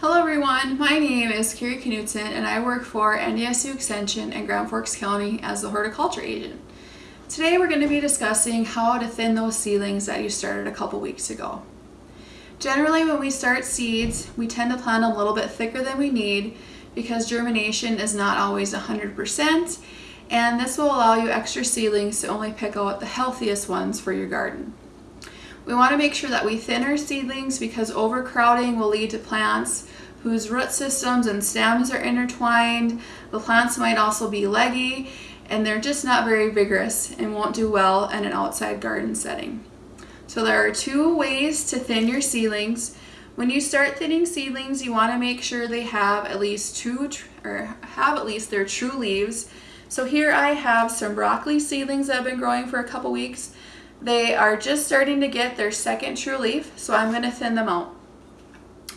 Hello everyone, my name is Carrie Knutson and I work for NDSU Extension in Grand Forks County as the horticulture agent. Today we're going to be discussing how to thin those seedlings that you started a couple weeks ago. Generally when we start seeds, we tend to plant them a little bit thicker than we need because germination is not always 100% and this will allow you extra seedlings to only pick out the healthiest ones for your garden. We want to make sure that we thin our seedlings because overcrowding will lead to plants whose root systems and stems are intertwined. The plants might also be leggy and they're just not very vigorous and won't do well in an outside garden setting. So there are two ways to thin your seedlings. When you start thinning seedlings, you want to make sure they have at least two or have at least their true leaves. So here I have some broccoli seedlings that have been growing for a couple weeks. They are just starting to get their second true leaf, so I'm going to thin them out.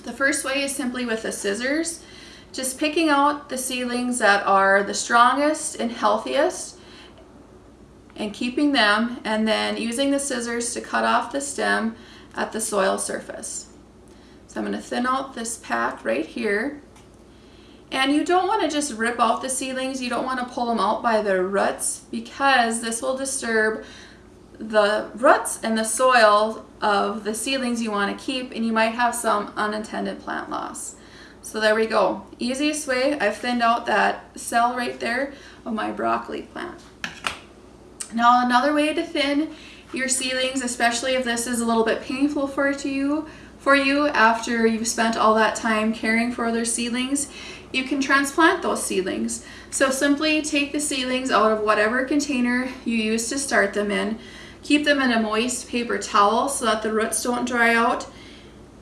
The first way is simply with the scissors, just picking out the seedlings that are the strongest and healthiest and keeping them and then using the scissors to cut off the stem at the soil surface. So I'm going to thin out this pack right here. And you don't want to just rip out the seedlings, you don't want to pull them out by their roots because this will disturb the roots and the soil of the seedlings you want to keep and you might have some unintended plant loss. So there we go. Easiest way, I've thinned out that cell right there of my broccoli plant. Now another way to thin your seedlings, especially if this is a little bit painful for you, for you after you've spent all that time caring for other seedlings, you can transplant those seedlings. So simply take the seedlings out of whatever container you used to start them in, Keep them in a moist paper towel so that the roots don't dry out.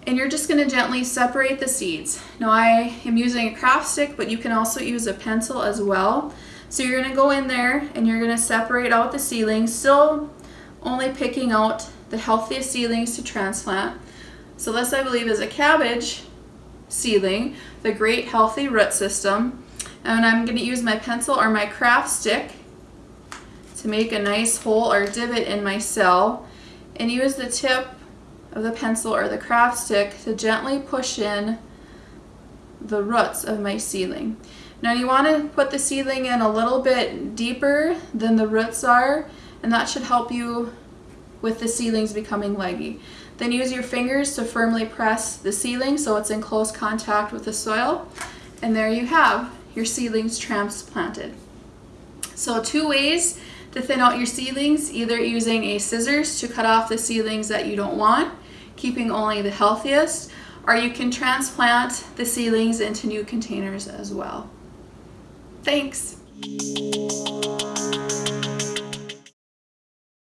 And you're just gonna gently separate the seeds. Now I am using a craft stick, but you can also use a pencil as well. So you're gonna go in there and you're gonna separate out the seedlings, still only picking out the healthiest seedlings to transplant. So this I believe is a cabbage seedling, the great healthy root system. And I'm gonna use my pencil or my craft stick to make a nice hole or divot in my cell and use the tip of the pencil or the craft stick to gently push in the roots of my seedling. Now you want to put the seedling in a little bit deeper than the roots are and that should help you with the seedlings becoming leggy. Then use your fingers to firmly press the seedling so it's in close contact with the soil and there you have your seedlings transplanted. So two ways to thin out your seedlings, either using a scissors to cut off the seedlings that you don't want, keeping only the healthiest, or you can transplant the seedlings into new containers as well. Thanks!